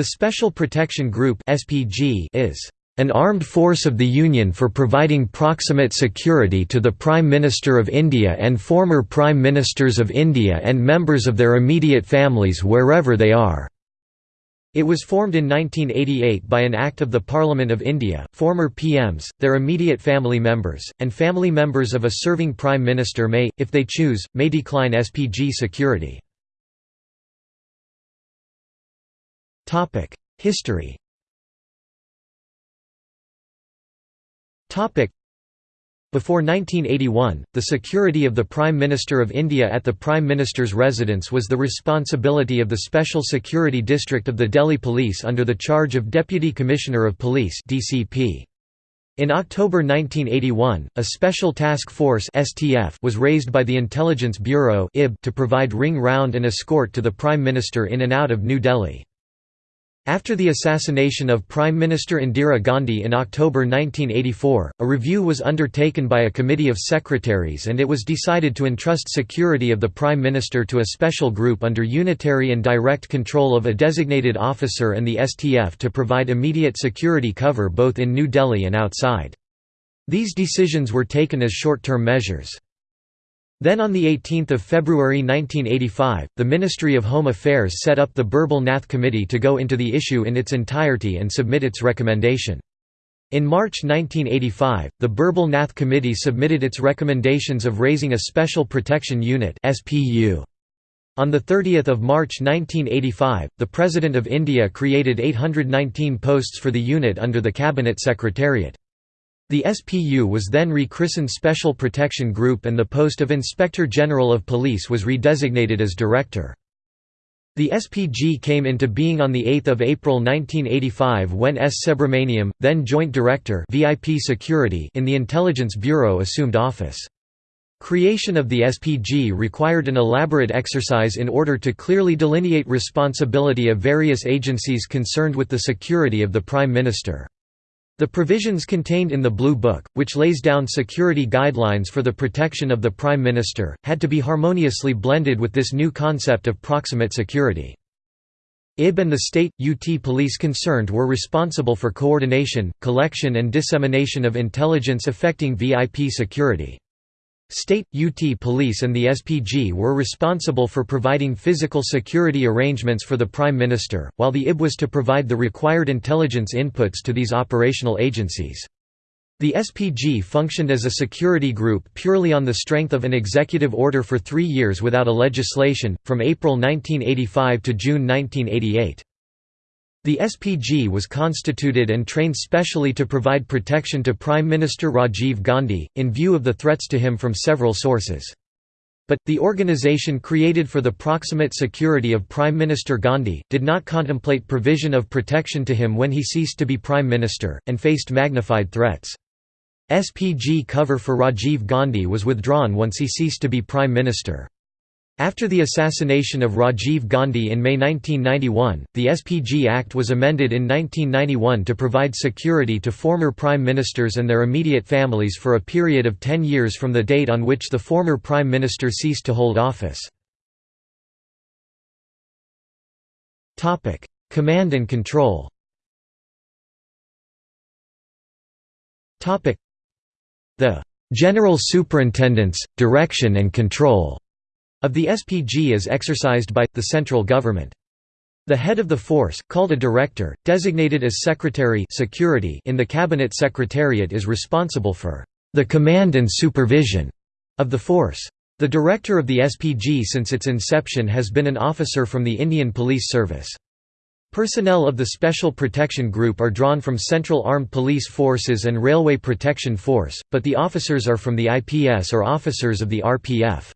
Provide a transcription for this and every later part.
The Special Protection Group (SPG) is an armed force of the Union for providing proximate security to the Prime Minister of India and former Prime Ministers of India and members of their immediate families wherever they are. It was formed in 1988 by an Act of the Parliament of India. Former PMs, their immediate family members, and family members of a serving Prime Minister may, if they choose, may decline SPG security. History before 1981, the security of the Prime Minister of India at the Prime Minister's residence was the responsibility of the Special Security District of the Delhi Police under the charge of Deputy Commissioner of Police. In October 1981, a Special Task Force was raised by the Intelligence Bureau (IB) to provide ring-round and escort to the Prime Minister in and out of New Delhi. After the assassination of Prime Minister Indira Gandhi in October 1984, a review was undertaken by a committee of secretaries and it was decided to entrust security of the Prime Minister to a special group under unitary and direct control of a designated officer and the STF to provide immediate security cover both in New Delhi and outside. These decisions were taken as short-term measures. Then on 18 February 1985, the Ministry of Home Affairs set up the Birbal Nath Committee to go into the issue in its entirety and submit its recommendation. In March 1985, the Birbal Nath Committee submitted its recommendations of raising a Special Protection Unit. On 30 March 1985, the President of India created 819 posts for the unit under the Cabinet Secretariat. The SPU was then rechristened Special Protection Group and the post of Inspector General of Police was redesignated as Director. The SPG came into being on 8 April 1985 when S. Subramaniam, then Joint Director VIP Security in the Intelligence Bureau assumed office. Creation of the SPG required an elaborate exercise in order to clearly delineate responsibility of various agencies concerned with the security of the Prime Minister. The provisions contained in the Blue Book, which lays down security guidelines for the protection of the Prime Minister, had to be harmoniously blended with this new concept of proximate security. IB and the state, UT police concerned were responsible for coordination, collection and dissemination of intelligence affecting VIP security. State, UT Police and the SPG were responsible for providing physical security arrangements for the Prime Minister, while the IB was to provide the required intelligence inputs to these operational agencies. The SPG functioned as a security group purely on the strength of an executive order for three years without a legislation, from April 1985 to June 1988. The SPG was constituted and trained specially to provide protection to Prime Minister Rajiv Gandhi, in view of the threats to him from several sources. But, the organization created for the proximate security of Prime Minister Gandhi, did not contemplate provision of protection to him when he ceased to be Prime Minister, and faced magnified threats. SPG cover for Rajiv Gandhi was withdrawn once he ceased to be Prime Minister. After the assassination of Rajiv Gandhi in May 1991, the SPG Act was amended in 1991 to provide security to former prime ministers and their immediate families for a period of 10 years from the date on which the former prime minister ceased to hold office. Command and control The "'General Superintendence, Direction and Control' of the SPG is exercised by, the central government. The head of the force, called a director, designated as Secretary Security in the Cabinet Secretariat is responsible for the command and supervision of the force. The director of the SPG since its inception has been an officer from the Indian Police Service. Personnel of the Special Protection Group are drawn from Central Armed Police Forces and Railway Protection Force, but the officers are from the IPS or officers of the RPF.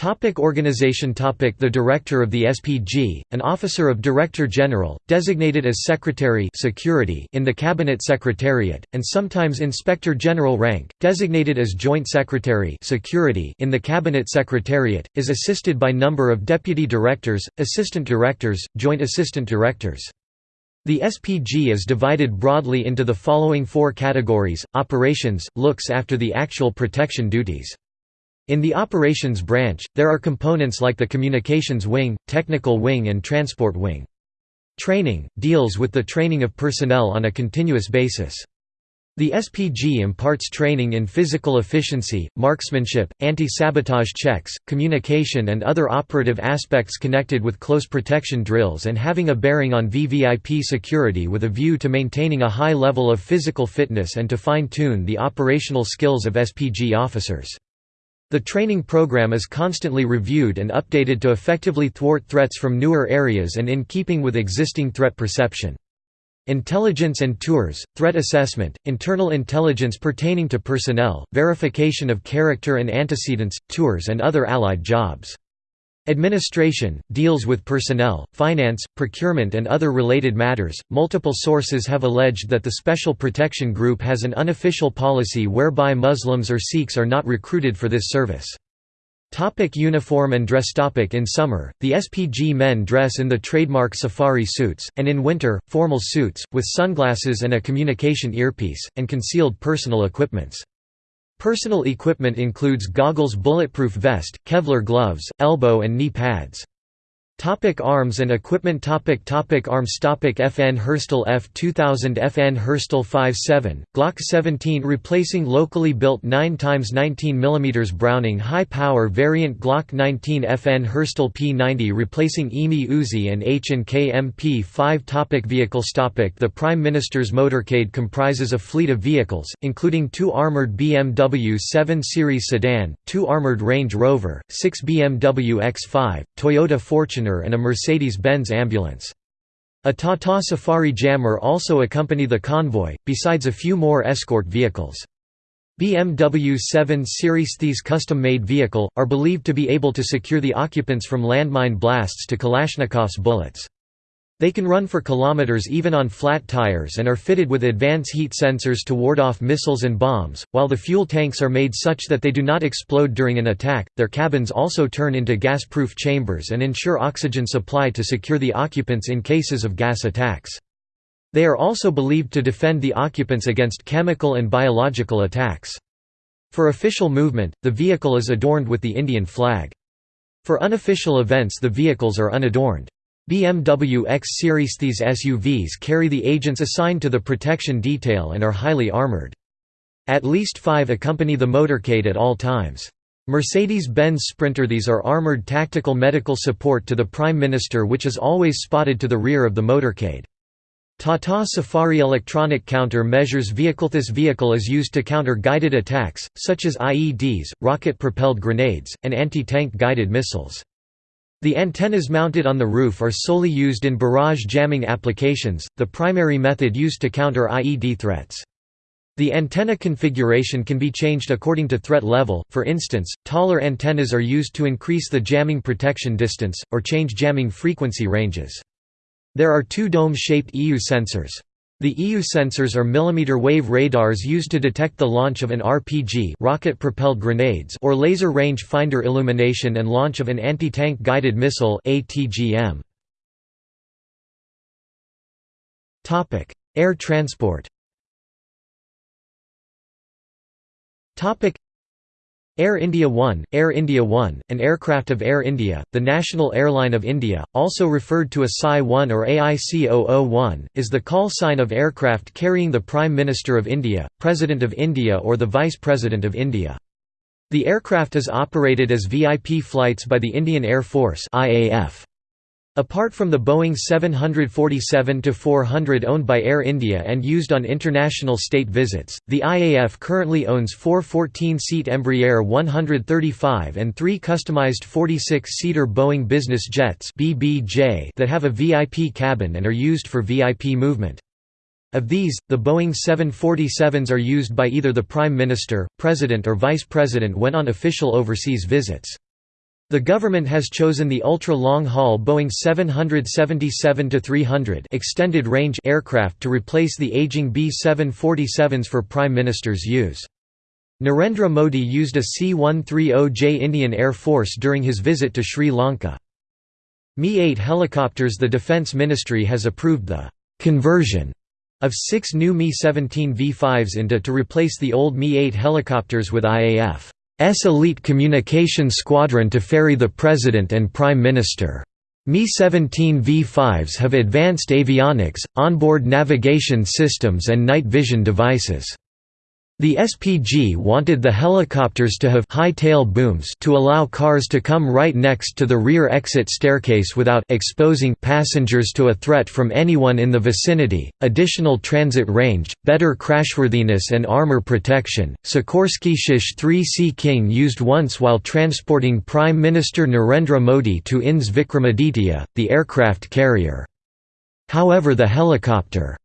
Topic organization topic The Director of the SPG, an Officer of Director General, designated as Secretary Security in the Cabinet Secretariat, and sometimes Inspector General rank, designated as Joint Secretary Security in the Cabinet Secretariat, is assisted by number of Deputy Directors, Assistant Directors, Joint Assistant Directors. The SPG is divided broadly into the following four categories, operations, looks after the actual protection duties. In the operations branch, there are components like the communications wing, technical wing and transport wing. Training – deals with the training of personnel on a continuous basis. The SPG imparts training in physical efficiency, marksmanship, anti-sabotage checks, communication and other operative aspects connected with close protection drills and having a bearing on VVIP security with a view to maintaining a high level of physical fitness and to fine-tune the operational skills of SPG officers. The training program is constantly reviewed and updated to effectively thwart threats from newer areas and in keeping with existing threat perception. Intelligence and tours, threat assessment, internal intelligence pertaining to personnel, verification of character and antecedents, tours and other allied jobs. Administration deals with personnel, finance, procurement, and other related matters. Multiple sources have alleged that the Special Protection Group has an unofficial policy whereby Muslims or Sikhs are not recruited for this service. Topic uniform and dress topic In summer, the SPG men dress in the trademark safari suits, and in winter, formal suits, with sunglasses and a communication earpiece, and concealed personal equipments. Personal equipment includes goggles bulletproof vest, Kevlar gloves, elbow and knee pads. Topic arms and equipment topic topic Arms topic FN Herstal F2000 FN Herstal 57, Glock 17 replacing locally built 9x19 mm Browning high-power variant Glock 19 FN Herstal P90 replacing IMI Uzi and H&K MP5 topic Vehicles topic The Prime Minister's motorcade comprises a fleet of vehicles, including two armoured BMW 7 Series sedan, two armoured Range Rover, six BMW X5, Toyota Fortuner and a Mercedes-Benz ambulance. A Tata Safari Jammer also accompany the convoy, besides a few more escort vehicles. BMW 7 Series These custom-made vehicle, are believed to be able to secure the occupants from landmine blasts to Kalashnikov's bullets. They can run for kilometers even on flat tires and are fitted with advanced heat sensors to ward off missiles and bombs. While the fuel tanks are made such that they do not explode during an attack, their cabins also turn into gas-proof chambers and ensure oxygen supply to secure the occupants in cases of gas attacks. They are also believed to defend the occupants against chemical and biological attacks. For official movement, the vehicle is adorned with the Indian flag. For unofficial events the vehicles are unadorned. BMW X Series These SUVs carry the agents assigned to the protection detail and are highly armored. At least five accompany the motorcade at all times. Mercedes-Benz Sprinter These are armored tactical medical support to the Prime Minister which is always spotted to the rear of the motorcade. Tata Safari electronic counter measures vehicle. This vehicle is used to counter guided attacks, such as IEDs, rocket-propelled grenades, and anti-tank guided missiles. The antennas mounted on the roof are solely used in barrage jamming applications, the primary method used to counter IED threats. The antenna configuration can be changed according to threat level, for instance, taller antennas are used to increase the jamming protection distance, or change jamming frequency ranges. There are two dome-shaped EU sensors. The EU sensors are millimeter-wave radars used to detect the launch of an RPG rocket-propelled grenades or laser range finder illumination and launch of an anti-tank guided missile ATGM. Topic: Air transport Air India One, Air India One, an aircraft of Air India, the national airline of India, also referred to as PSI-1 or AIC-001, is the call sign of aircraft carrying the Prime Minister of India, President of India or the Vice President of India. The aircraft is operated as VIP flights by the Indian Air Force IAF. Apart from the Boeing 747-400 owned by Air India and used on international state visits, the IAF currently owns four 14-seat Embraer 135 and three customized 46-seater Boeing Business Jets that have a VIP cabin and are used for VIP movement. Of these, the Boeing 747s are used by either the Prime Minister, President or Vice President when on official overseas visits. The government has chosen the ultra-long-haul Boeing 777-300 extended range aircraft to replace the aging B-747s for Prime Minister's use. Narendra Modi used a C-130J Indian Air Force during his visit to Sri Lanka. Mi-8 helicopters The Defence Ministry has approved the «conversion» of six new Mi-17 V5s into to replace the old Mi-8 helicopters with IAF. S elite communication squadron to ferry the President and Prime Minister. Mi-17 V-5s have advanced avionics, onboard navigation systems and night vision devices. The SPG wanted the helicopters to have high tail booms to allow cars to come right next to the rear exit staircase without exposing passengers to a threat from anyone in the vicinity, additional transit range, better crashworthiness and armor protection. Sikorsky SH-3 Sea King used once while transporting Prime Minister Narendra Modi to INS Vikramaditya, the aircraft carrier. However the helicopter's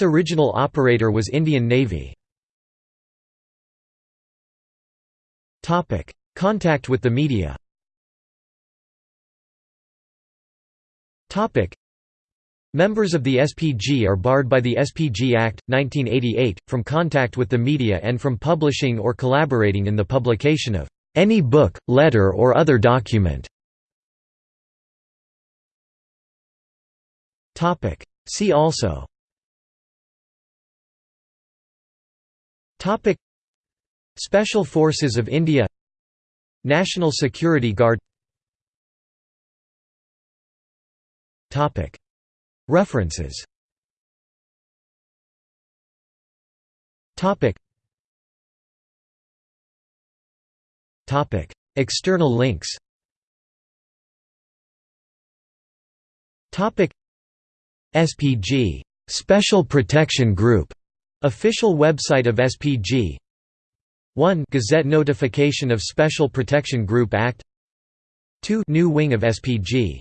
original operator was Indian Navy. Topic: Contact with the media. Topic: Members of the SPG are barred by the SPG Act 1988 from contact with the media and from publishing or collaborating in the publication of any book, letter or other document. Topic: See also. Topic Special Forces of India National Security Guard. Topic. References. Topic. External links. Topic. SPG Special Protection Group. Official website of SPG 1 Gazette notification of Special Protection Group Act. 2 New wing of SPG